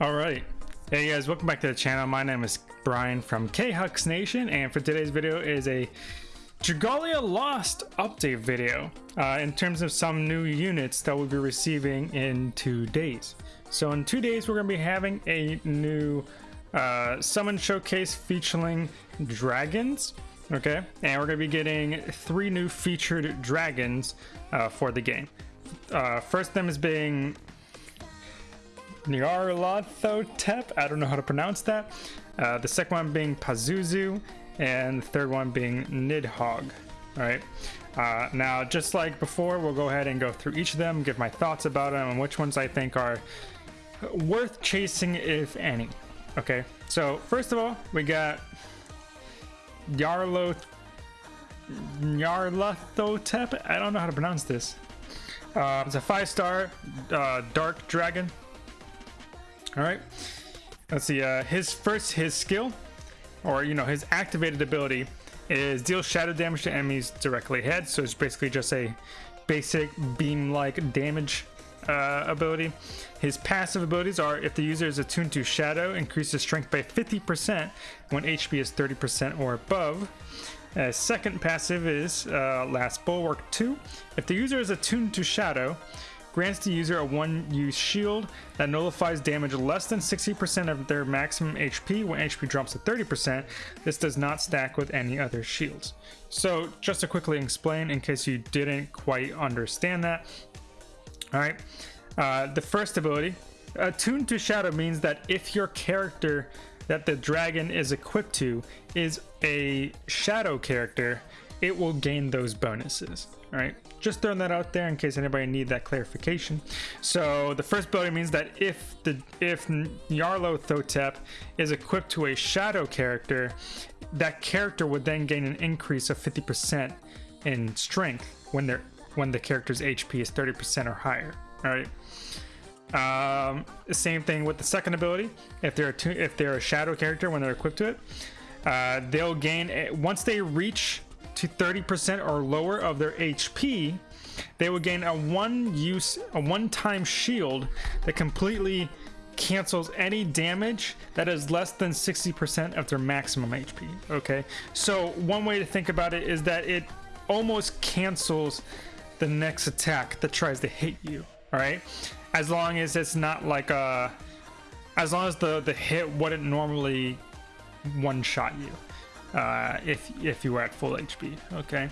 All right. Hey guys, welcome back to the channel. My name is Brian from K-Hux Nation, and for today's video is a Dragalia Lost update video uh, in terms of some new units that we'll be receiving in two days. So in two days, we're going to be having a new uh, summon showcase featuring dragons. Okay, and we're going to be getting three new featured dragons uh, for the game. Uh, first them is being Nyarlathotep. I don't know how to pronounce that. Uh, the second one being Pazuzu, and the third one being Nidhogg. All right. Uh, now, just like before, we'll go ahead and go through each of them, give my thoughts about them, and which ones I think are worth chasing, if any. Okay. So first of all, we got Yarlo Nyarlathotep. I don't know how to pronounce this. Uh, it's a five-star uh, dark dragon. All right. Let's see. Uh, his first, his skill, or you know, his activated ability is deal shadow damage to enemies directly ahead. So it's basically just a basic beam-like damage uh, ability. His passive abilities are if the user is attuned to shadow, increases strength by 50% when HP is 30% or above. Uh, second passive is uh, Last Bulwark 2. If the user is attuned to shadow, grants the user a one-use shield that nullifies damage less than 60% of their maximum HP when HP drops to 30%. This does not stack with any other shields. So just to quickly explain in case you didn't quite understand that. All right, uh, the first ability, attuned to shadow means that if your character that the dragon is equipped to is a shadow character, it will gain those bonuses. All right, just throwing that out there in case anybody need that clarification. So the first ability means that if the if Nyarlathotep is equipped to a shadow character, that character would then gain an increase of 50% in strength when they're when the character's HP is 30% or higher. All right. Um, same thing with the second ability. If they're a, if they're a shadow character when they're equipped to it, uh, they'll gain a, once they reach to 30% or lower of their HP, they will gain a one use, a one time shield that completely cancels any damage that is less than 60% of their maximum HP. Okay, so one way to think about it is that it almost cancels the next attack that tries to hit you. All right, as long as it's not like a, as long as the the hit wouldn't normally one shot you uh, if if you were at full HP. Okay,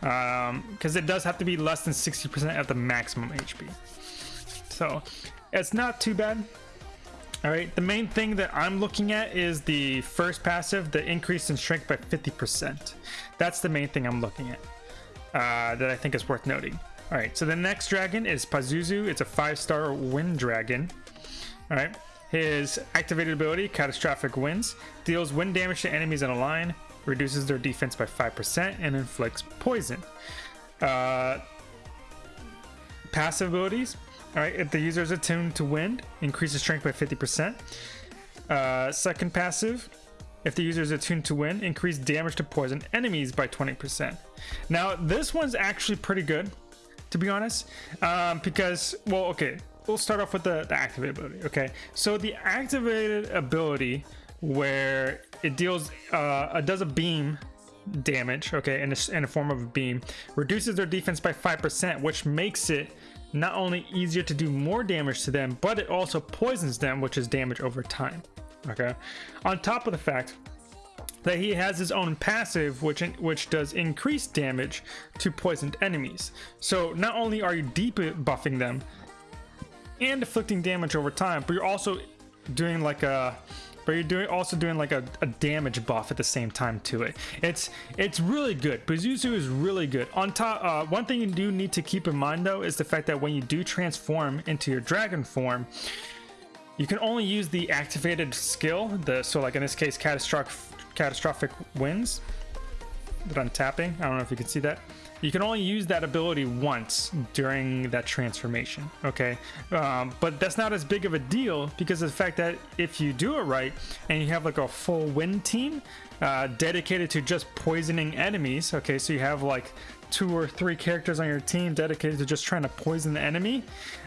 because um, it does have to be less than 60% of the maximum HP. So it's not too bad. All right, the main thing that I'm looking at is the first passive, the increase in strength by 50%. That's the main thing I'm looking at uh, that I think is worth noting. All right, so the next dragon is Pazuzu. It's a five-star wind dragon. All right, his activated ability, Catastrophic Winds, deals wind damage to enemies in a line, reduces their defense by 5%, and inflicts poison. Uh, passive abilities, alright, if the user is attuned to wind, increases strength by 50%. Uh, second passive, if the user is attuned to wind, increase damage to poison enemies by 20%. Now, this one's actually pretty good, to be honest, um, because, well, okay, we'll start off with the, the activated ability. Okay, so the activated ability where it deals uh, it does a beam damage okay in a, in a form of a beam reduces their defense by 5% which makes it not only easier to do more damage to them but it also poisons them which is damage over time okay? On top of the fact that he has his own passive which which does increased damage to poisoned enemies. So not only are you debuffing them and inflicting damage over time, but you're also doing like a but you're doing also doing like a, a, damage buff at the same time to it. It's it's really good. Pazuzu is really good. On top, uh, one thing you do need to keep in mind though is the fact that when you do transform into your dragon form, you can only use the activated skill. The so like in this case, catastrophic catastrophic winds that I'm tapping. I don't know if you can see that you can only use that ability once during that transformation okay um, but that's not as big of a deal because of the fact that if you do it right and you have like a full wind team uh, dedicated to just poisoning enemies okay so you have like two or three characters on your team dedicated to just trying to poison the enemy,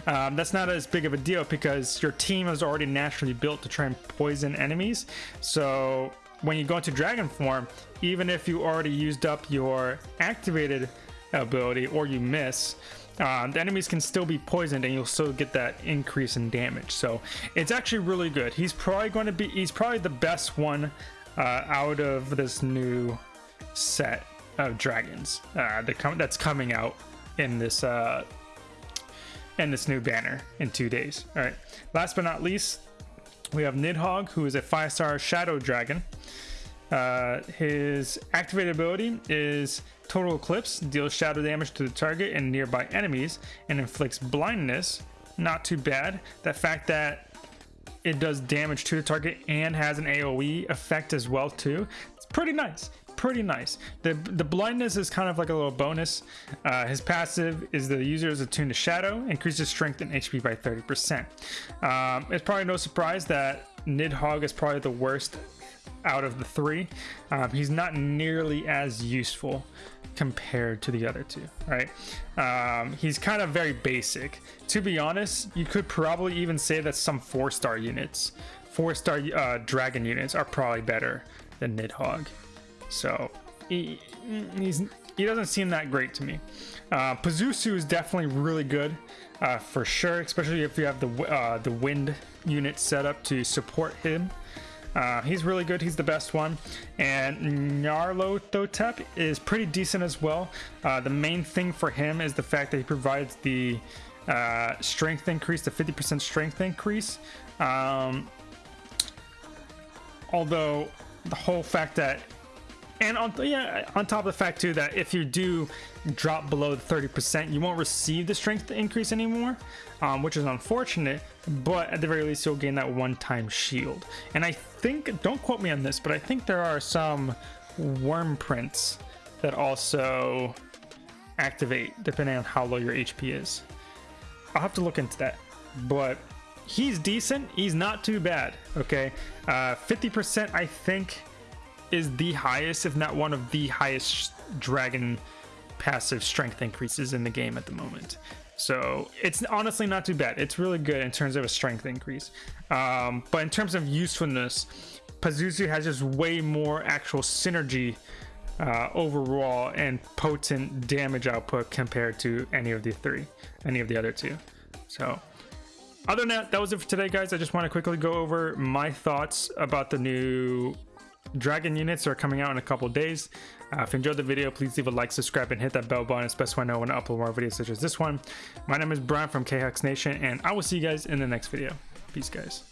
um, that's not as big of a deal because your team is already naturally built to try and poison enemies. So when you go into dragon form, even if you already used up your activated ability or you miss, uh, the enemies can still be poisoned and you'll still get that increase in damage. So it's actually really good. He's probably going to be, he's probably the best one uh, out of this new set of dragons uh, that's coming out in this uh, in this new banner in two days. All right. Last but not least, we have Nidhogg, who is a five star shadow dragon. Uh, his activated ability is Total Eclipse, deals shadow damage to the target and nearby enemies, and inflicts blindness. Not too bad. The fact that it does damage to the target and has an AoE effect as well too. It's pretty nice pretty nice. The the blindness is kind of like a little bonus. Uh, his passive is the user is attuned to shadow, increases strength and HP by 30%. Um, it's probably no surprise that Nidhogg is probably the worst out of the three. Um, he's not nearly as useful compared to the other two, right? Um, he's kind of very basic. To be honest, you could probably even say that some four star units, four star uh, dragon units are probably better than Nidhogg. So he, he doesn't seem that great to me. Uh, Pazuzu is definitely really good uh, for sure, especially if you have the uh, the wind unit set up to support him. Uh, he's really good. He's the best one. And Nyarlathotep is pretty decent as well. Uh, the main thing for him is the fact that he provides the uh, strength increase, the 50% strength increase. Um, although the whole fact that and on yeah, on top of the fact too that if you do drop below the 30%, you won't receive the strength increase anymore, um, which is unfortunate. But at the very least, you'll gain that one-time shield. And I think, don't quote me on this, but I think there are some wyrmprints that also activate depending on how low your HP is. I'll have to look into that, but he's decent. He's not too bad. Okay, 50% uh, I think is the highest, if not one of the highest dragon passive strength increases in the game at the moment. So it's honestly not too bad. It's really good in terms of a strength increase. Um, but in terms of usefulness, Pazuzu has just way more actual synergy uh, overall and potent damage output compared to any of the three, any of the other two. So other than that, that was it for today, guys. I just want to quickly go over my thoughts about the new Dragon units are coming out in a couple days. Uh, if you enjoyed the video, please leave a like, subscribe, and hit that bell button. It's best when I know when I upload more videos such as this one. My name is Brian from KHux Nation, and I will see you guys in the next video. Peace, guys.